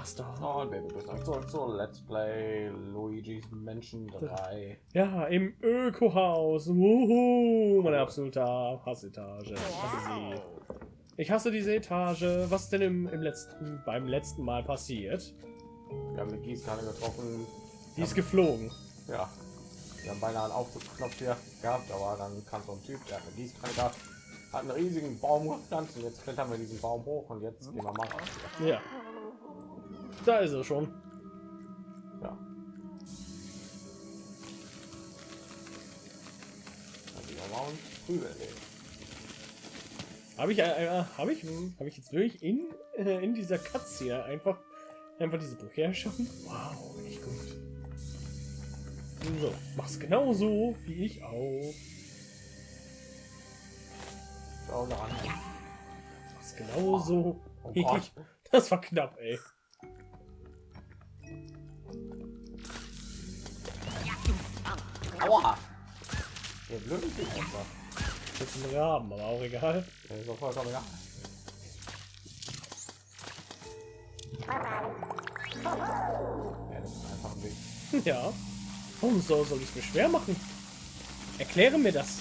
Mario Master. Und wir begrüßen euch zurück zu Let's Play Luigi's Menschen 3. Ja, im Ökohaus. Wuhu, meine absolute Hassetage. Ich hasse diese Etage. Was ist denn im, im letzten, beim letzten Mal passiert? Wir haben eine Gießkanne getroffen. Die ist geflogen. Ja. Wir haben beinahe einen Aufzugsknopf hier gehabt, aber dann kam so ein Typ, der hat eine Gießkanne gehabt, hat einen riesigen Baum gepflanzt und jetzt klettern wir diesen Baum hoch und jetzt gehen wir mal raus. Ja. Da ist er schon. Ja. Habe ich, äh, habe ich, habe ich jetzt wirklich in, äh, in dieser Katze hier einfach, einfach diese Brücke erschaffen? Wow, echt gut. So, mach's genauso wie ich auch. Schau an. Mach's genauso. Oh wie Gott. ich. Das war knapp, ey. Aua! Der blöde Typ einfach. Das ist ein Raben, aber auch egal. Der ist doch vollkommen egal. Ja, das ist einfach ein Weg. Ja. Warum so soll ich mir schwer machen? Erkläre mir das.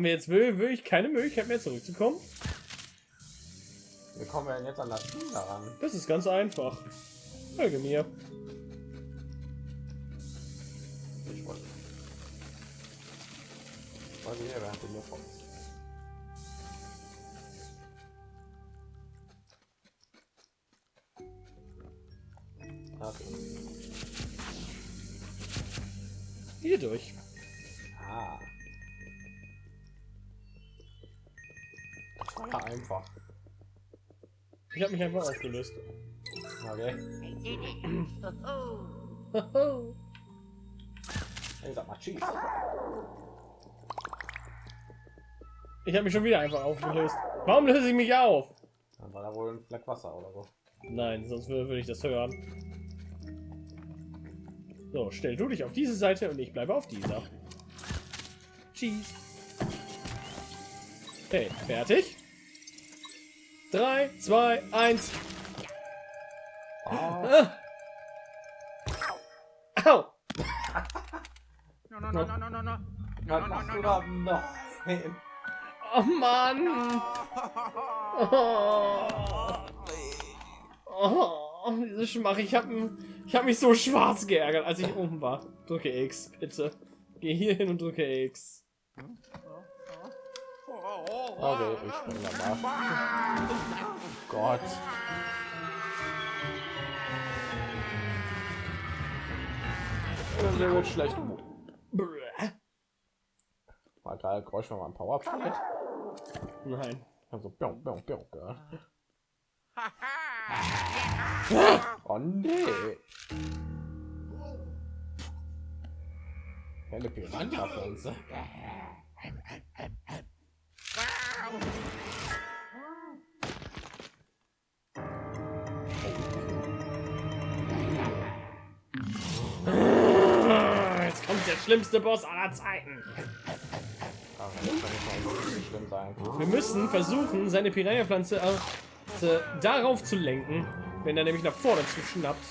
Haben wir jetzt will- wirklich keine Möglichkeit mehr zurückzukommen? Wie kommen wir denn jetzt an das Ding daran? Das ist ganz einfach. Folge mir. Ich wollte. Ich wollte hier, während du mir kommst. Okay. Hier durch. Ah. Ja einfach. Ich habe mich einfach aufgelöst. Okay. Ich sag mal Cheese. Ich habe mich schon wieder einfach aufgelöst. Warum löse ich mich auf? Dann war da wohl ein Fleck Wasser oder so. Nein, sonst würde, ich das hören. So, stell du dich auf diese Seite und ich bleibe auf dieser. Cheese. Okay, fertig. 3, 2, 1. Ah, Au! no, no, no, no, no, no, no. was machst du da? Nein. Oh Mann! Oh, oh, diese Schmach. Ich habe ich hab mich so schwarz geärgert, als ich oben war. Drücke X, bitte. Geh hier hin und drücke X. Okay, ich spring da mal. Gott. Das wird schlecht. Brrr. War geil, Geräusch, wenn man Power spielt. Nein. Also, biong, biong, gell? Oh nee. Helle Piranha-Pflanze. Jetzt kommt der schlimmste Boss aller Zeiten. Ah. Wir müssen versuchen, seine Piranha-Pflanze darauf zu lenken, wenn er nämlich nach vorne zu schnappt.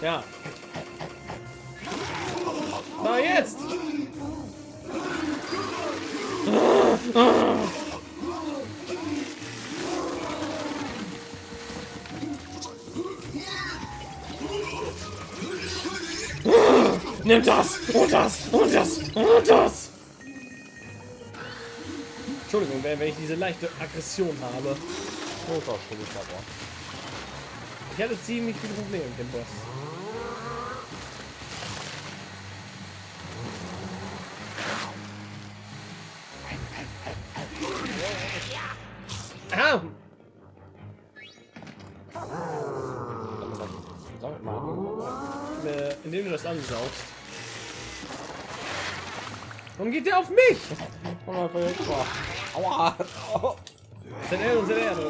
Ja. Na jetzt! Nimm das! Und das! Und das! Und das! Entschuldigung, wenn wenn ich diese leichte Aggression habe. Ich hatte ziemlich viele Probleme mit dem Boss. nicht! Komm mal vor. Aua! Oh. Severo, Severo!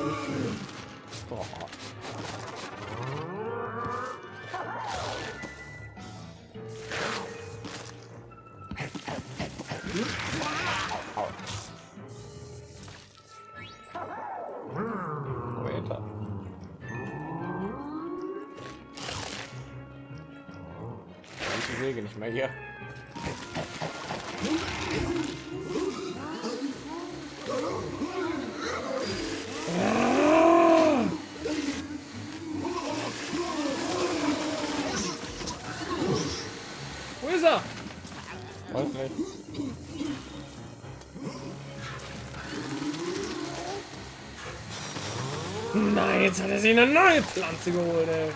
Oh. Ich säge nicht mehr hier. Er sich eine neue Pflanze geholt, ey.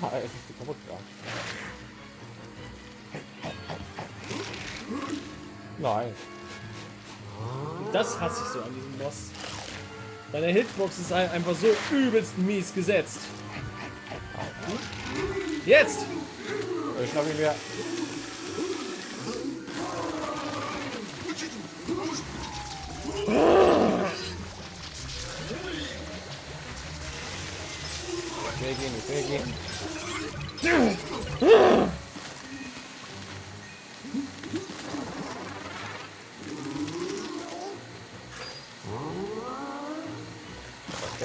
Ah, es ist die kaputt gegangen. Nein. Das hasse ich so an diesem Boss. Deine Hitbox ist ein- einfach so übelst mies gesetzt. Jetzt! Ich schnapp ihn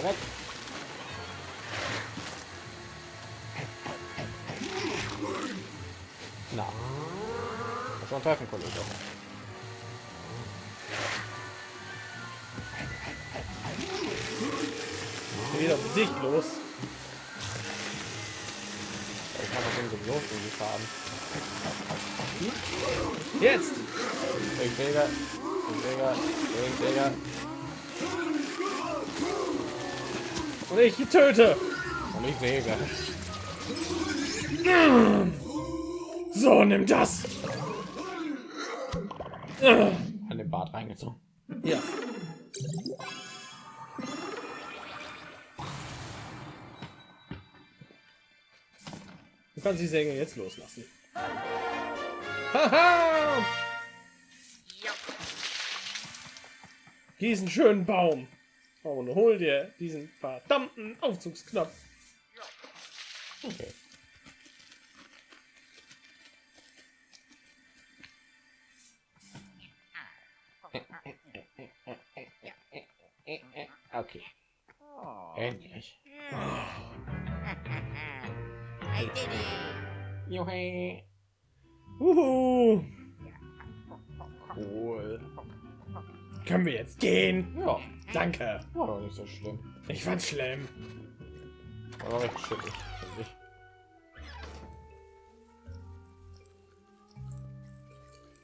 weg. Na. Muss schon treffen, Kollege. Und ich töte! Und ich säge. So, nimm das! An den Bart reingezogen. Ja. Du kannst die Säge jetzt loslassen. Haha! Diesen schönen Baum. Und hol dir diesen verdammten Aufzugsknopf. Okay. Okay. Endlich. I did it. Juhi. Uhu. Cool. Können wir jetzt gehen? Ja, Danke. war doch nicht so schlimm. Ich fand's schlimm. War doch finde ich.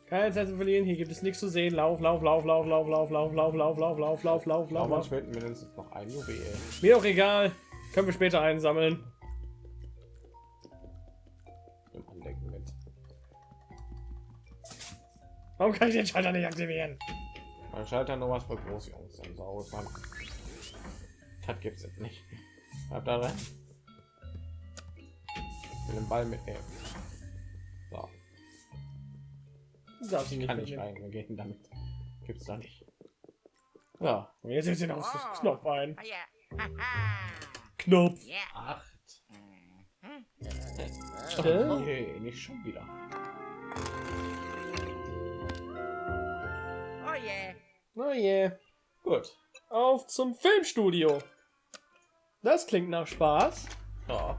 Keine Zeit zu verlieren. Hier gibt es nichts zu sehen. Lauf, lauf, lauf, lauf, lauf, lauf, lauf, lauf, lauf, lauf, lauf, lauf, lauf, lauf, Aber lauf. uns fehlt mindestens noch ein Juwel. Mir doch egal. Können wir später einsammeln. Im Andenken mit. Warum kann ich den Schalter nicht aktivieren? Man schaltet nur was für Großjungs im Saus, Mann. Das gibt's jetzt nicht. Bleib da rein. Ich will den Ball mitnehmen. So, darfst ihn nicht kann ich mitnehmen. rein. Wir gehen damit. Gibt's da nicht. Ja, Und jetzt den Aufzugsknopf ein. Oh, yeah. Haha. Knopf. yeah. acht. Mhm. Äh? Okay, nicht schon wieder. Oh, yeah. Oh je. Gut. Auf zum Filmstudio. Das klingt nach Spaß. Ja.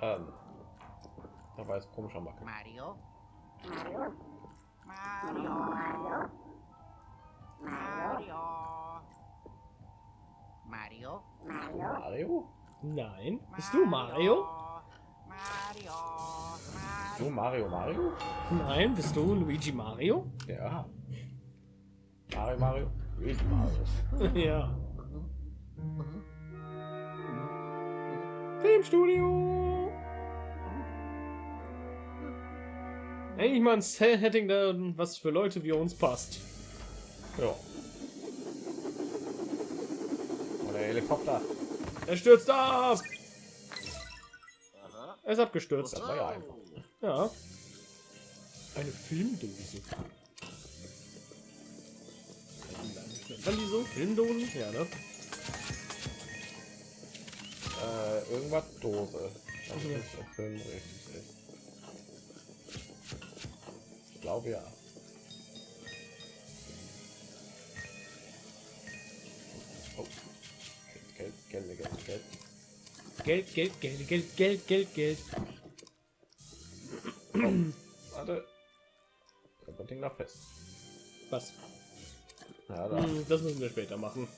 Ähm. Da war jetzt komischer Macke. Mario. Mario. Mario. Mario. Mario. Mario? Nein. Bist du Mario? Mario. Du Mario Mario? Nein. Bist du Luigi Mario? Ja. Mario, Mario, ich Marius. ja. Filmstudio! Endlich mal ein Setting, da, was für Leute wie uns passt. Ja. Oder Helikopter. Er stürzt ab! Er ist abgestürzt. Das war ja einfach. Ja. Eine Filmdose. Dann die so? Filmdosen? Ja, ne? Äh, irgendwas Dose. Das ist der Film richtig ist. Ich glaube ja. Oh. Geld, Geld, Geld, Geld, Geld. Geld, Geld, Geld, Geld, Geld, Geld, Geld. Warte. Das Ding noch fest. Was? Ja, da. Hm, das müssen wir später machen.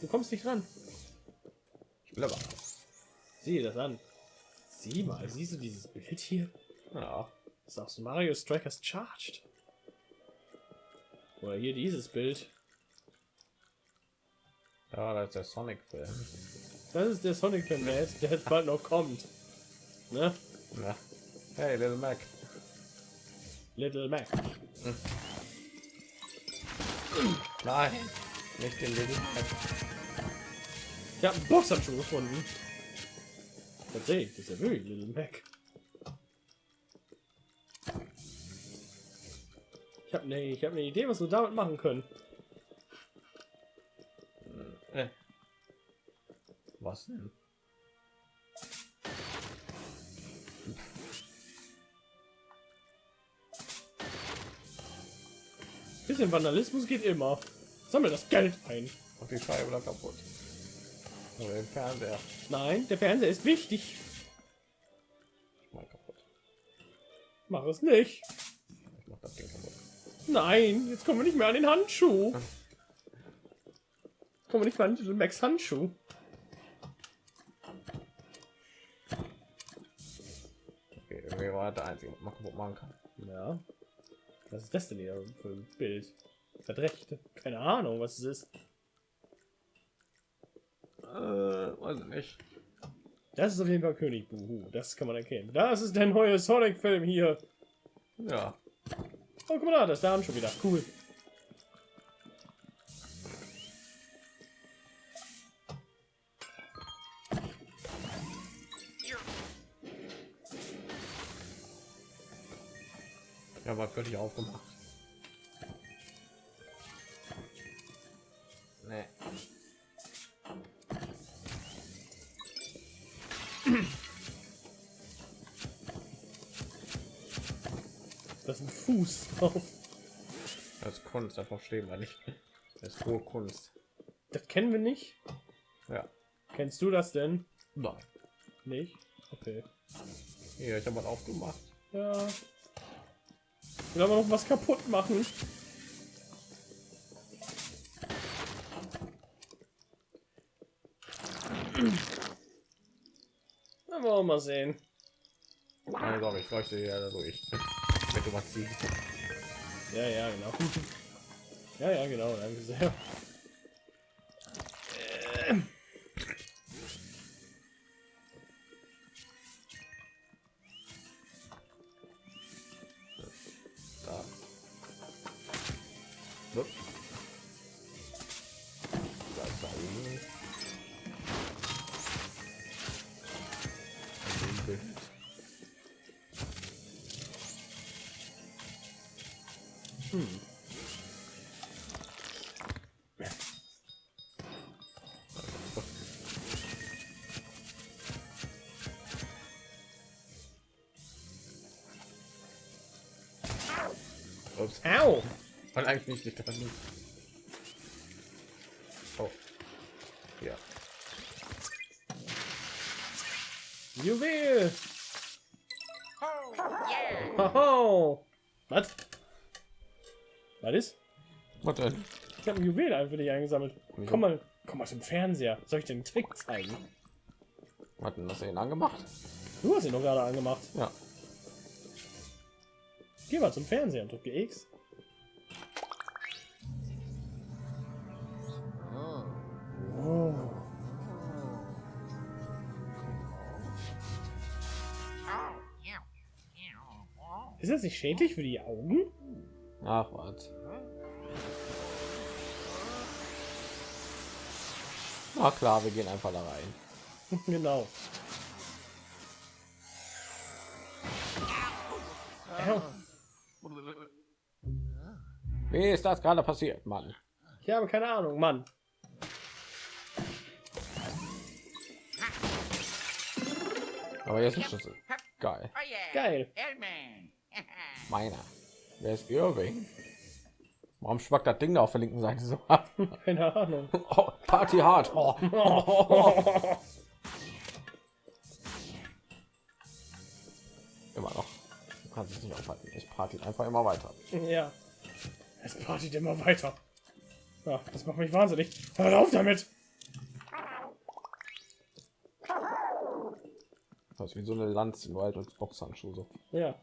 Du kommst nicht ran. Ich will aber. Sieh das an. Sieh mal, siehst du dieses Bild hier? Ja. Das ist auch so Mario Strikers Charged. Oder hier dieses Bild. Ja, das ist der Sonic-Film. Das ist der Sonic Film, der jetzt, der jetzt bald noch kommt. Ne? Ja. Hey, Little Mac. Little Mac. Nein, nicht den Mac. Ich habe einen Boxhandschuh gefunden. Tatsächlich, das ist ja wirklich Little Mac. Ich habe ne, ich habe eine Idee, was wir damit machen können. Äh. Was denn? Bisschen Vandalismus geht immer. Sammel das Geld ein. Und die Scheibe da kaputt. Oder den Fernseher. Nein, der Fernseher ist wichtig. Mal kaputt. Mach es nicht. Ich mach das Ding kaputt. Nein, jetzt kommen wir nicht mehr an den Handschuh. Kommen wir nicht mehr an den Max Handschuh. Okay, irgendwie war der einzige, was man kaputt machen kann. Ja. Was ist das denn hier für ein Bild? Das recht? Keine Ahnung, was es ist. Äh, weiß ich nicht. Das ist auf jeden Fall König Buhu. Das kann man erkennen. Das ist der neue Sonic-Film hier. Ja. Oh, guck mal da, das ist der Handschuh wieder. Cool. Ja, völlig aufgemacht. Nee. Das ist ein Fuß drauf. Das ist Kunst, das verstehen wir nicht. Das ist hohe Kunst. Das kennen wir nicht. Ja. Kennst du das denn? Nein. Nicht? Okay. Hier, ich habe was aufgemacht. Ja. Will aber noch was kaputt machen. Na, wollen wir mal sehen. Nein, sorry, ich leuchte hier da durch. Wenn du was siehst. Ja, ja, genau. Ja, ja, genau, danke sehr. Hm. Ups. Au! Eigentlich nicht dran. Oh. Ja. Juwel! Was denn? Ich habe ein Juwel einfach nicht eingesammelt. Ja. Komm mal, komm mal zum Fernseher. Soll ich dir einen Trick zeigen? Hat denn das ihn angemacht? Du hast ihn doch gerade angemacht. Ja. Geh mal zum Fernseher und drücke X. Oh. Ist das nicht schädlich für die Augen? Ach was. Na klar, wir gehen einfach da rein. genau. Au. Wie ist das gerade passiert, Mann? Ich habe keine Ahnung, Mann. Aber jetzt ist Schlüssel. Geil. Geil. Meiner. Wer ist Irving? Warum schwackt das Ding da auf der linken Seite so ab? Keine Ahnung. Oh, Party hart. Oh. Immer noch. Du kannst es nicht aufhalten. Es party einfach immer weiter. ja. Es partyt immer weiter. Ja, das macht mich wahnsinnig. Hör auf damit! Das ist wie so eine Lanze nur halt als Boxhandschuh so. Ja.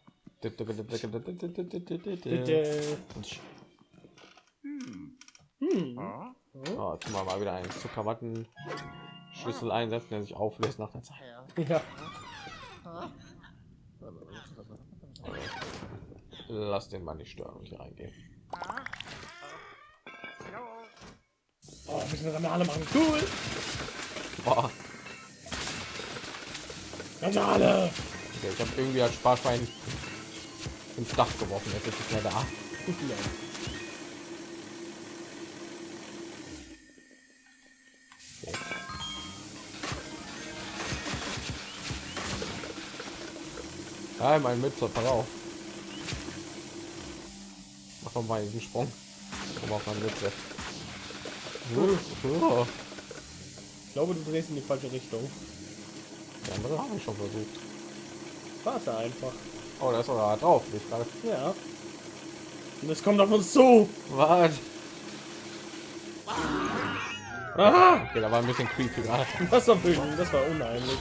Bitte. Hm. Oh, tun wir mal wieder einen Zuckerwatten Schlüssel einsetzen, der sich auflöst nach der Zeit. Ja. Lass den mal nicht stören und hier reingehen. Oh, müssen wir alle machen. Cool. Boah. Randale. Okay, ich habe irgendwie als Sparschwein ins Dach geworfen. Jetzt ist es mehr da. Ja, mein Mütze, pass auf. Mach doch mal diesen Sprung. Komm auf meine Mütze. Oh, Ich glaube, du drehst in die falsche Richtung. Die andere habe ich schon versucht. Warte einfach. Oh, da ist sogar drauf. Ich gerade. Ja. Und es kommt auf uns zu. Was? Aha! Okay, da war ein bisschen creepy gerade. Das war böse. Das war unheimlich.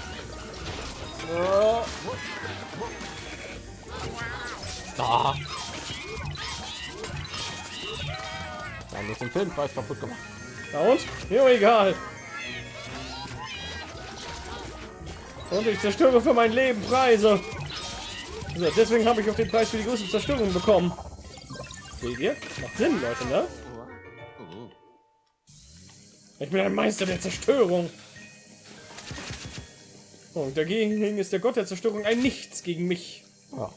Da. Wir haben jetzt den Filmpreis kaputt gemacht. Na und? Mir egal. Und ich zerstöre für mein Leben Preise. So, deswegen habe ich auch den Preis für die größte Zerstörung bekommen. Seht ihr? Macht Sinn, Leute, ne? Ich bin ein Meister der Zerstörung. Und dagegen ist der Gott der Zerstörung ein Nichts gegen mich. Ja.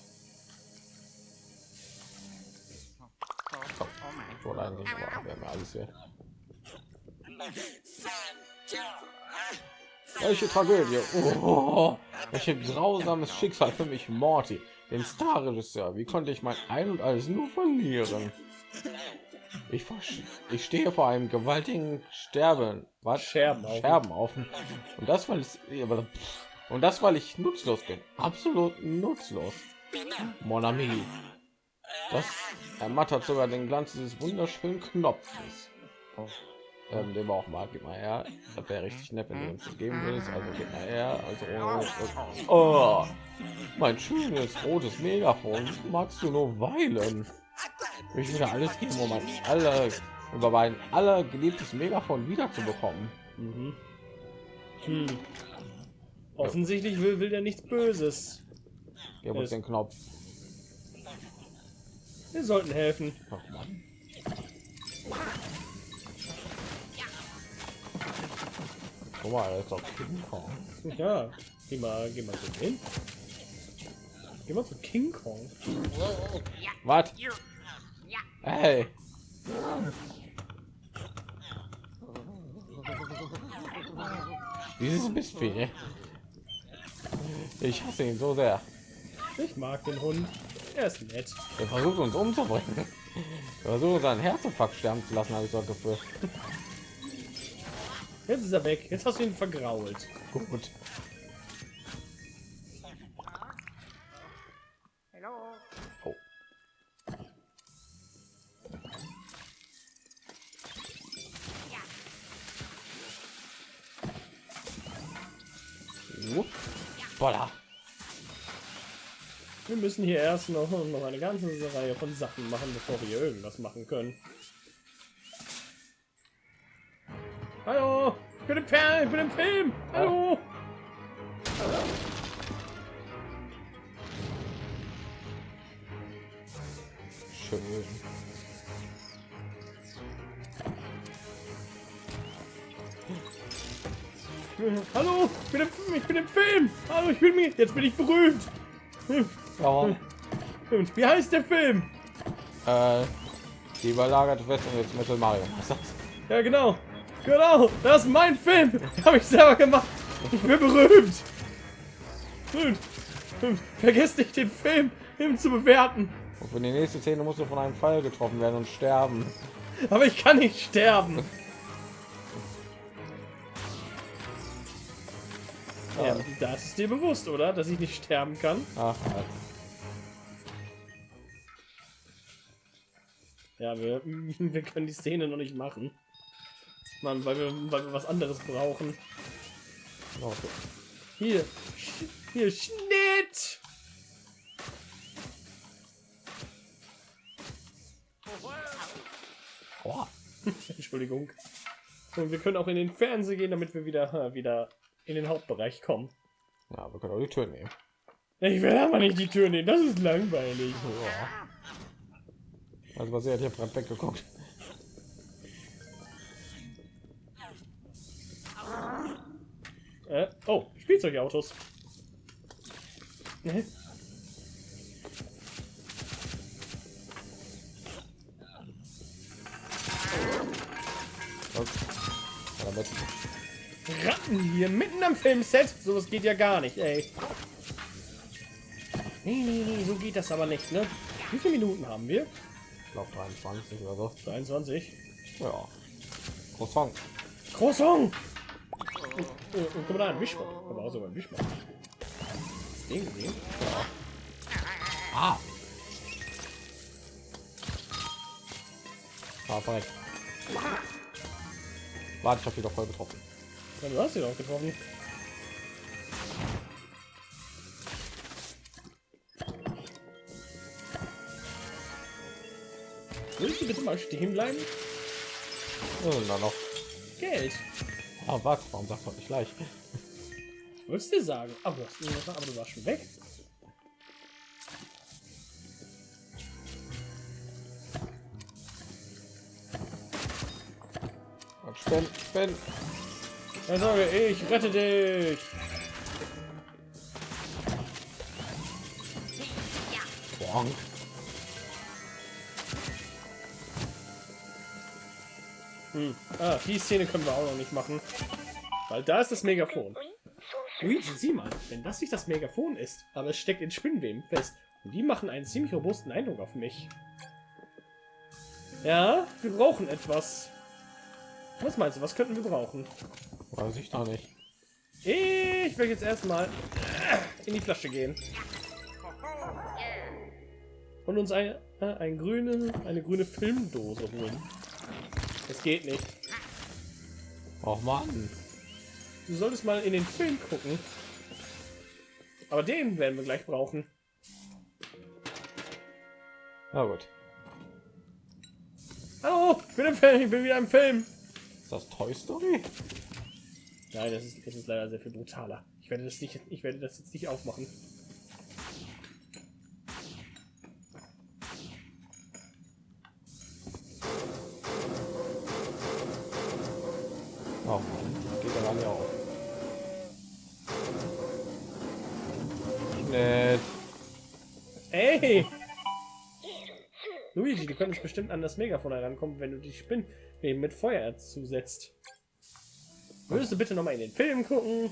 Wollte eigentlich, aber wir haben ja alles hier. Welche Tragödie. Oh, welche grausames Schicksal für mich, Morty, den Star-Regisseur. Wie konnte ich mein Ein und Alles nur verlieren? Ich, ich stehe vor einem gewaltigen Sterben. Was? Scherbenhaufen. Scherbenhaufen. Und das, weil ich, und das, weil ich nutzlos bin. Absolut nutzlos. Mon ami. Das ermattert sogar den Glanz dieses wunderschönen Knopfes. Ähm, den wir auch mal, gib mal her. Das wäre richtig nett, wenn du uns das geben würdest. Also gib mal her. Also, oh, oh, mein schönes rotes Megafon. Magst du nur weilen? Ich würde alles geben, um mein alle über mein aller geliebtes Megafon wieder zu bekommen. Mhm. Hm. Offensichtlich will, will der nichts Böses. Gib uns den Knopf. Wir sollten helfen. Ach, Mann. Guck mal, da ist doch King Kong. Ja, geh mal, geh mal so hin. Geh mal zu King Kong. Was? Hey. Dieses Mistvieh. Ich hasse ihn so sehr. Ich mag den Hund. Er ist nett. Er versucht uns umzubringen. Er versucht seinen Herzinfarkt sterben zu lassen, habe ich so das Gefühl. Jetzt ist er weg. Jetzt hast du ihn vergrault. Gut. Oh. Wir müssen hier erst noch, noch eine ganze Reihe von Sachen machen, bevor wir hier irgendwas machen können. Hallo! Ich bin im Film! Ich bin im Film! Hallo! schön gewesen. Hallo, ich bin, im, ich bin im Film. Hallo, ich bin mir. Jetzt bin ich berühmt. Ja, Wie heißt der Film? äh, die überlagerte Festung jetzt Metal Mario. Ja, genau. Genau, das ist mein Film. Habe ich selber gemacht. Ich bin berühmt. Berühmt. Vergesst nicht den Film Film zu bewerten. Und für die nächste Szene musst du von einem Pfeil getroffen werden und sterben. Aber ich kann nicht sterben. Ja, das ist dir bewusst, oder? Dass ich nicht sterben kann. Ach, Ja, wir, wir können die Szene noch nicht machen. Mann, weil wir, weil wir was anderes brauchen. okay. Hier. Hier, Schnitt! Boah. Entschuldigung. Und wir können auch in den Fernseher gehen, damit wir wieder, wieder in den Hauptbereich kommen. Ja, wir können auch die Tür nehmen. Ich will aber nicht die Tür nehmen, das ist langweilig. Ja. Also was ihr hat hier weggeguckt. Äh, oh, Spielzeugautos. Damit Ratten hier mitten am Filmset? Sowas geht ja gar nicht, ey. Nee, nee, nee, so geht das aber nicht, ne? Wie viele Minuten haben wir? Glaube 23 oder so. 23. Ja. Croissant. Croissant! Und, und, und guck mal da, ein Wischmopp. Aber auch sogar ein du Den gesehen? Ah. Ah, perfekt. Warte, ich habe wieder voll getroffen. Ja, du hast ihn auch getroffen. Bitte mal stehen bleiben? Oh, na noch. Geld. Ah, was? Warum sagst du nicht gleich? Ich würde es dir sagen. Aber du, aber du warst schon weg. Und spinn, spinn. Keine Sorge, ich rette dich. Bonk. Hm. Ah, die Szene können wir auch noch nicht machen. Weil da ist das Megafon. Luigi, sieh mal, wenn das nicht das Megafon ist, aber es steckt in Spinnweben fest. Und die machen einen ziemlich robusten Eindruck auf mich. Ja, wir brauchen etwas. Was meinst du, was könnten wir brauchen? Weiß ich noch nicht. Ich will jetzt erstmal in die Flasche gehen. Und uns eine, äh, ein grüne, eine grüne Filmdose holen. Das geht nicht. Och man. Du solltest mal in den Film gucken. Aber den werden wir gleich brauchen. Na gut. Hallo, ich bin im Film, ich bin wieder im Film. Ist das Toy Story? Nein, das ist, das ist leider sehr viel brutaler. Ich werde das nicht, ich werde das jetzt nicht aufmachen. Du könntest bestimmt an das Megafon herankommen, wenn du die Spinnweben mit Feuer zusetzt. Würdest du bitte noch mal in den Film gucken?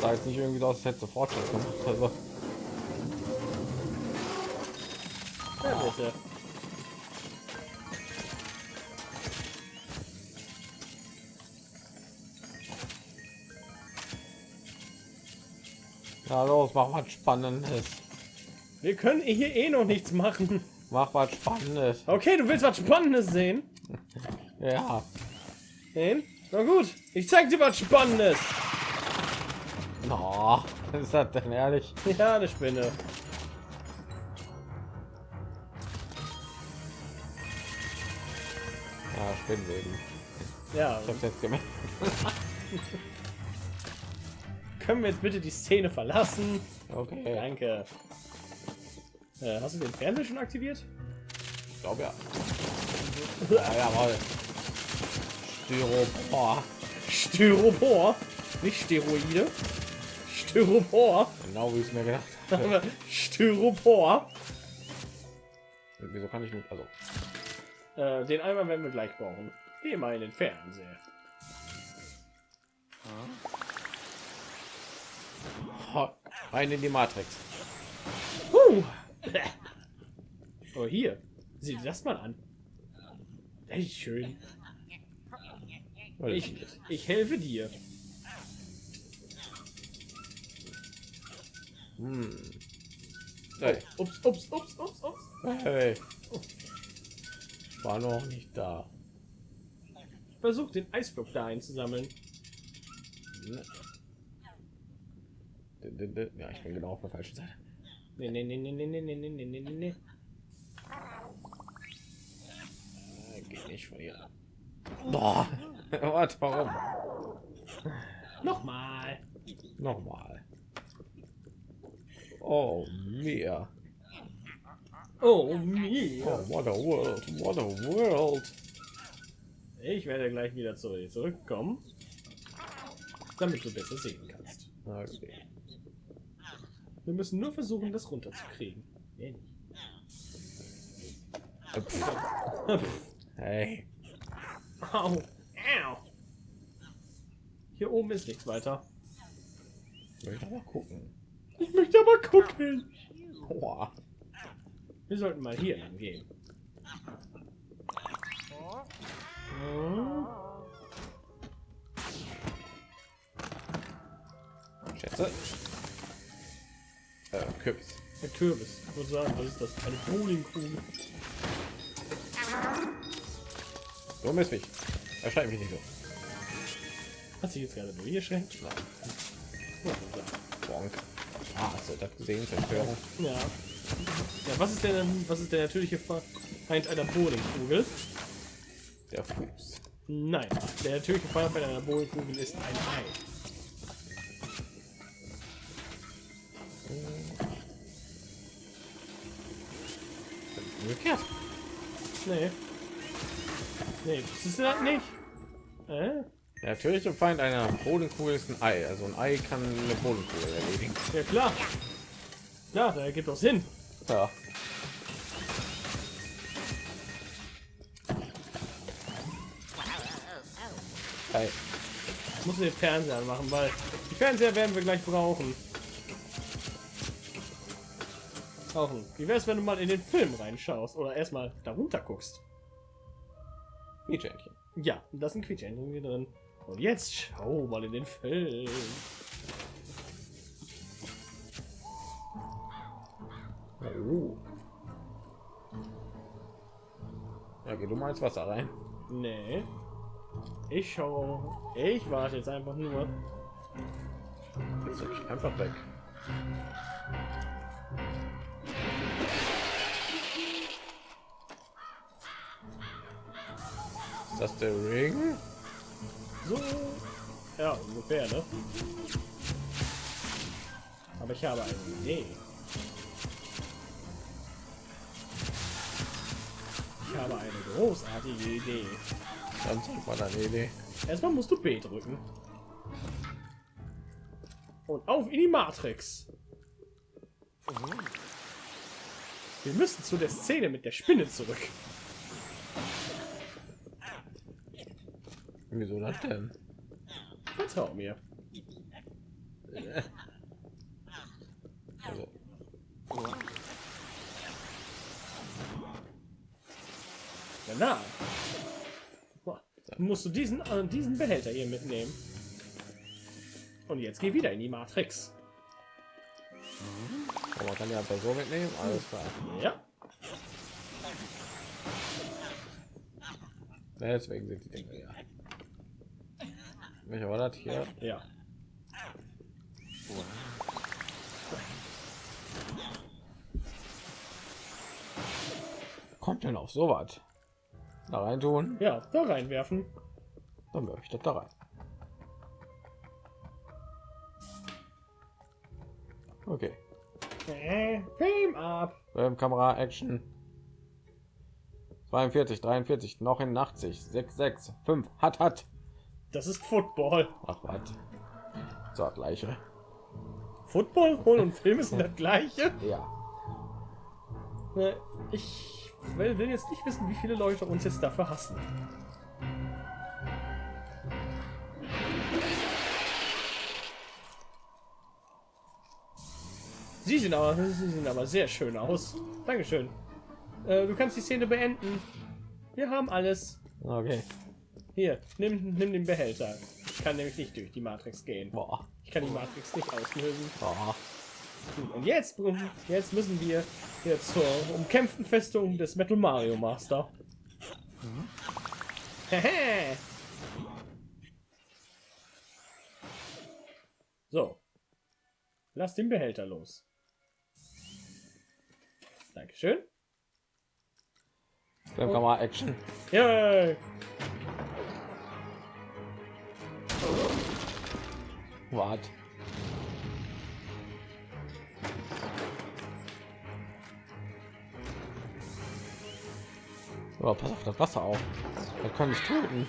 Sah jetzt nicht irgendwie aus, als hätte Fortschritt gemacht. Also, Ja, bitte. ja, los, mach was Spannendes. Wir können hier eh noch nichts machen. Mach was Spannendes. Okay, du willst was Spannendes sehen? Ja. Sehen? Na gut, ich zeig dir was Spannendes. No, ist das denn ehrlich? Ja, eine Spinne. Ja, Spinnweben. Ja, Ich hab's jetzt gemerkt. können wir jetzt bitte die Szene verlassen? Okay. Danke. Äh, hast du den Fernseher schon aktiviert? Ich glaube ja. ja jawohl. Styropor. Styropor, nicht Steroide. Styropor, Genau wie ich es mir gedacht habe. Styropor. Wieso kann ich nicht? Also, Äh, den Eimer werden wir gleich brauchen. Geh mal in den Fernseher. rein in die Matrix. Huh. Oh, hier. Sieh dir das mal an. Das ist schön. Ich, ich helfe dir. Hm. Hey. Ups, ups, ups, ups, ups. hey. War noch nicht da. Versuch den Eisblock da einzusammeln. Ne. Ja, ich bin genau auf der falschen Seite. Nee, nee, nee, nee, nee, nee, nee, nee, nee, nee, nee. Äh, Geht nicht von hier. Boah. Warte, warum? Nochmal. Nochmal. Oh, mir. Oh, mir. Oh, what a world. What a world. Ich werde gleich wieder zurückkommen, damit du besser sehen kannst. Okay. Wir müssen nur versuchen, das runterzukriegen. Mehr nicht. Hey. Au. Au. Hier oben ist nichts weiter. Ich möchte mal gucken. Ich möchte aber gucken. Boah. Wir sollten mal hier lang gehen. Schätze. Äh, Kürbis. Der Kürbis. Ich würde sagen, was ist das? Eine Bowlingkugel. Du misst mich. Erschreib mich nicht so. Hat sich jetzt gerade nur hier schränkt? Bonk. Ah, hast du das gesehen? Zerstörung. Ja. Ja, was ist denn, was ist der natürliche Feind einer Bowlingkugel? Der Fuß. Nein, der natürliche Feind einer Bowlingkugel ist ein Ei. Umgekehrt. Nee. Nee, das ist das nicht. Äh? Der natürliche Feind einer Bodenkugel ist ein Ei. Also ein Ei kann eine Bodenkugel erledigen. Ja klar. Klar, da ergibt doch Sinn. Ja. Ei. Ich muss den Fernseher anmachen, weil die Fernseher werden wir gleich brauchen. Brauchen. Wie wär's, wenn du mal in den Film reinschaust oder erstmal darunter guckst? Quietschentchen. Ja, da ein Quietschentchen hier drin. Und jetzt schau mal in den Film. Oh. Ja, geh du mal ins Wasser rein. Nee. Ich schau. Ich warte jetzt einfach nur. Jetzt einfach weg. Ist das der Ring? So. Ja, ungefähr, ne? Aber ich habe eine Idee. Ich habe eine großartige Idee. Dann zeig mal deine Idee. Erstmal musst du B drücken. Und auf in die Matrix. Wir müssen zu der Szene mit der Spinne zurück. Wieso das denn? Vertrau mir. Also, Danach musst du diesen, äh, diesen Behälter hier mitnehmen. Und jetzt geh wieder in die Matrix. aber man kann ja so mitnehmen. Alles klar. Ja. Ja, deswegen sind die Dinge ja. Welcher war das hier? Ja. Kommt denn auf sowas? Da rein tun? Ja, da reinwerfen. Dann werfe ich das da rein. Okay. Äh, Film ab. Ähm, Kamera, Action. 42, 43, noch in 80, 6, 6, 5, hat, hat. Das ist Football. Ach, was. So, gleiche. Football, Hol und Film sind das gleiche. Ja. Ich will, will jetzt nicht wissen, wie viele Leute uns jetzt dafür hassen. Sie sehen aber, sie sehen aber sehr schön aus. Dankeschön. Äh, du kannst die Szene beenden. Wir haben alles. Okay. Hier, nimm, nimm den Behälter. Ich kann nämlich nicht durch die Matrix gehen. Boah. Ich kann die Matrix nicht auslösen. Boah. Und jetzt, jetzt müssen wir jetzt zur umkämpften Festung des Metal Mario Master. Hehe. so. Lass den Behälter los. Dankeschön. Dann kann man Action. Yay! Wart. Oh, pass auf das Wasser auf. Das kann mich töten.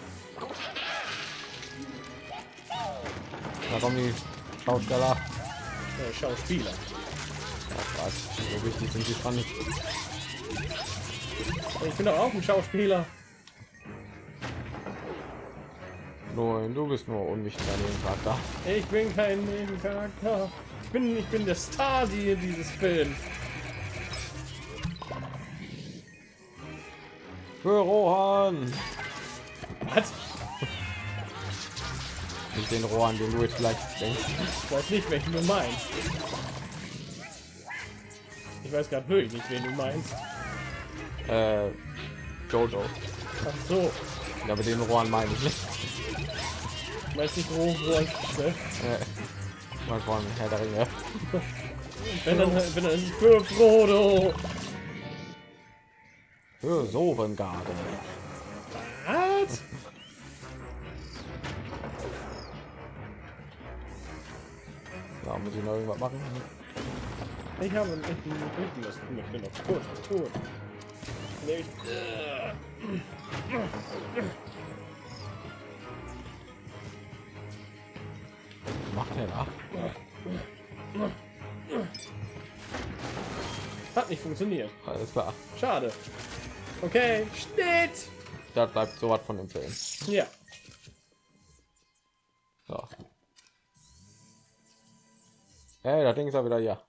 Warum die Schausteller? Äh, Schauspieler. Ach, was. So wichtig sind die nicht. Ich bin doch auch ein Schauspieler. Nein, du bist nur unwichtig an dem Charakter. Ich bin kein Nebencharakter. Ich bin, ich bin der Star die- dieses Films. Für Rohan! Was? Nicht den Rohan, den du jetzt gleich denkst. Ich weiß nicht, welchen du meinst. Ich weiß gerade wirklich nicht, wen du meinst. Äh, Jojo. Ach so. Ja, aber den Rohan meine ich nicht. Meinst nicht Roh, Roh, ne? Äh, mal von Herr der Ringe. Wenn dann, wenn dann für Frodo. Für Sovengarde. Was? Da muss ich noch irgendwas machen. Ich habe einen echten Rücken, das möchte noch kurz was tun. Nämlich, macht er da? hat nicht funktioniert. Alles klar. Schade. Okay, Schnitt. Da bleibt so was von dem Film. Ja. So. Hey, das Ding ist ja wieder hier.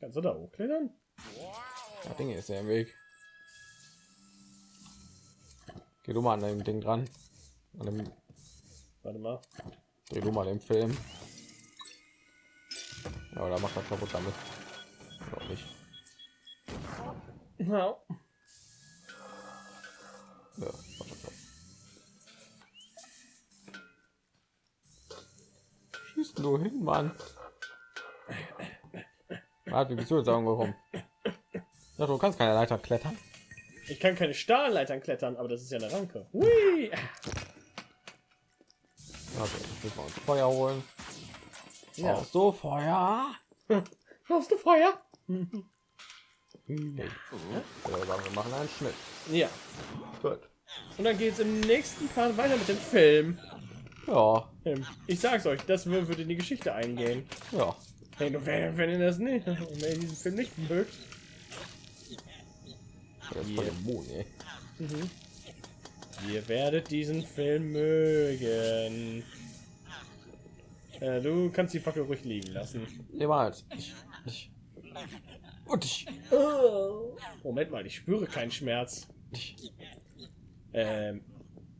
Kannst du da hochklettern? Das Ding ist ja im Weg. Geh du mal an dem Ding dran. An dem, Warte mal. Dreh du mal den Film. Ja, oder macht das kaputt damit. Noch nicht. Ja. Ja. Schießt nur hin, Mann. Wie bist du jetzt angekommen? Ja, du kannst keine Leiter klettern. Ich kann keine Stahlleitern klettern, aber das ist ja eine Ranke. Hui. Also, ich muss mal uns Feuer holen. Ja. Brauchst du Feuer? Hast du Feuer? Nee. Ja, sagen wir machen einen Schnitt. Ja. Gut. Und dann geht es im nächsten Part weiter mit dem Film. Ja, Ich sag's euch, das wür- würde in die Geschichte eingehen. ja. Hey, wenn, wenn ihr das nicht, wenn ihr diesen Film nicht mögt, Das ist ihr werdet diesen Film mögen. Äh, du kannst die Fackel ruhig liegen lassen. Niemals. Ich, ich. Und ich. Moment mal, ich spüre keinen Schmerz. Ich. Ähm,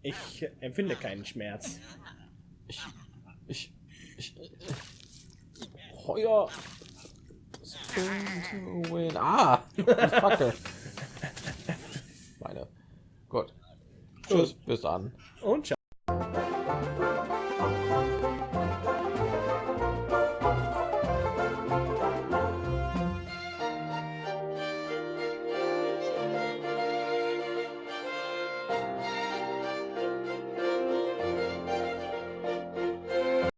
ich empfinde keinen Schmerz. Ich. Ich. ich to win. Ah! Die Fackel. Meine. Tschüss, bis dann. Und ciao.